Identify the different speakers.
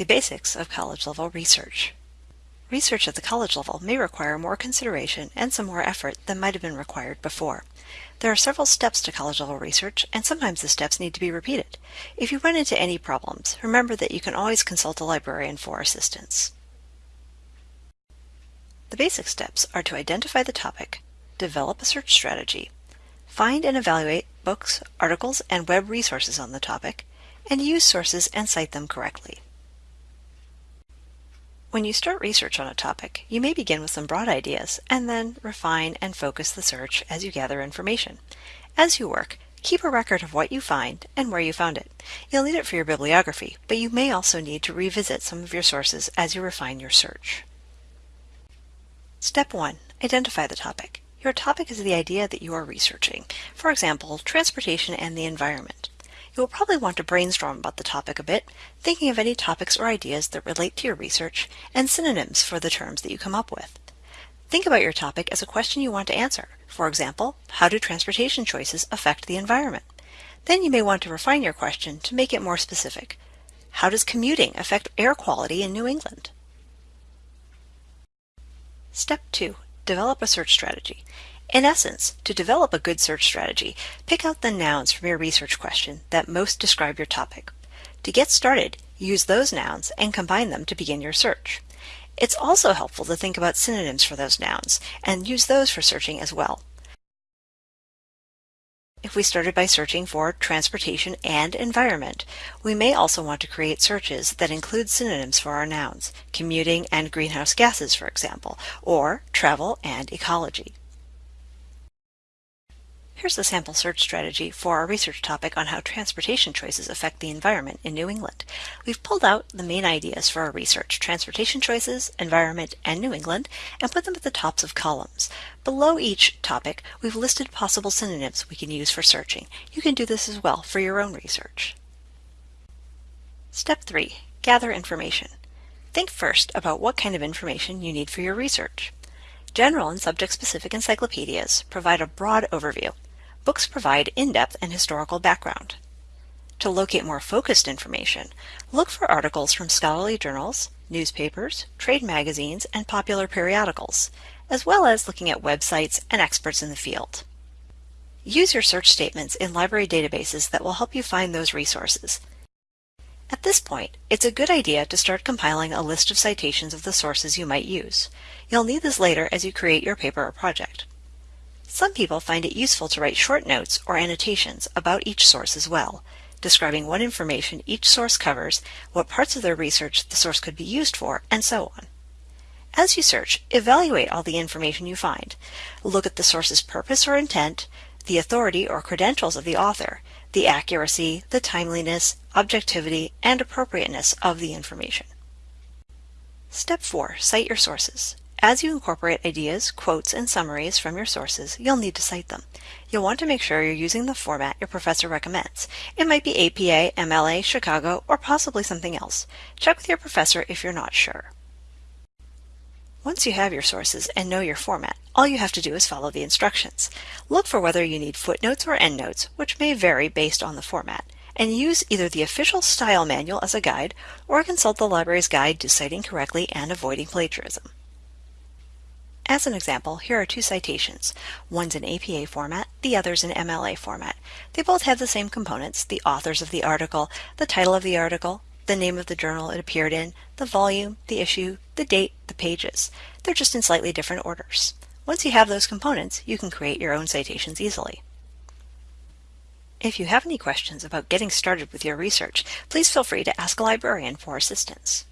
Speaker 1: The basics of college level research. Research at the college level may require more consideration and some more effort than might have been required before. There are several steps to college level research, and sometimes the steps need to be repeated. If you run into any problems, remember that you can always consult a librarian for assistance. The basic steps are to identify the topic, develop a search strategy, find and evaluate books, articles, and web resources on the topic, and use sources and cite them correctly. When you start research on a topic, you may begin with some broad ideas and then refine and focus the search as you gather information. As you work, keep a record of what you find and where you found it. You'll need it for your bibliography, but you may also need to revisit some of your sources as you refine your search. Step 1. Identify the topic. Your topic is the idea that you are researching, for example, transportation and the environment. You will probably want to brainstorm about the topic a bit, thinking of any topics or ideas that relate to your research and synonyms for the terms that you come up with. Think about your topic as a question you want to answer. For example, how do transportation choices affect the environment? Then you may want to refine your question to make it more specific. How does commuting affect air quality in New England? Step 2. Develop a search strategy. In essence, to develop a good search strategy, pick out the nouns from your research question that most describe your topic. To get started, use those nouns and combine them to begin your search. It's also helpful to think about synonyms for those nouns and use those for searching as well. If we started by searching for transportation and environment, we may also want to create searches that include synonyms for our nouns, commuting and greenhouse gases, for example, or travel and ecology. Here's the sample search strategy for our research topic on how transportation choices affect the environment in New England. We've pulled out the main ideas for our research, transportation choices, environment, and New England, and put them at the tops of columns. Below each topic, we've listed possible synonyms we can use for searching. You can do this as well for your own research. Step 3. Gather information. Think first about what kind of information you need for your research. General and subject-specific encyclopedias provide a broad overview books provide in-depth and historical background. To locate more focused information, look for articles from scholarly journals, newspapers, trade magazines, and popular periodicals, as well as looking at websites and experts in the field. Use your search statements in library databases that will help you find those resources. At this point, it's a good idea to start compiling a list of citations of the sources you might use. You'll need this later as you create your paper or project. Some people find it useful to write short notes or annotations about each source as well, describing what information each source covers, what parts of their research the source could be used for, and so on. As you search, evaluate all the information you find. Look at the source's purpose or intent, the authority or credentials of the author, the accuracy, the timeliness, objectivity, and appropriateness of the information. Step 4. Cite your sources. As you incorporate ideas, quotes, and summaries from your sources, you'll need to cite them. You'll want to make sure you're using the format your professor recommends. It might be APA, MLA, Chicago, or possibly something else. Check with your professor if you're not sure. Once you have your sources and know your format, all you have to do is follow the instructions. Look for whether you need footnotes or endnotes, which may vary based on the format, and use either the official style manual as a guide or consult the library's guide to citing correctly and avoiding plagiarism. As an example, here are two citations. One's in APA format, the other's in MLA format. They both have the same components, the authors of the article, the title of the article, the name of the journal it appeared in, the volume, the issue, the date, the pages. They're just in slightly different orders. Once you have those components, you can create your own citations easily. If you have any questions about getting started with your research, please feel free to ask a librarian for assistance.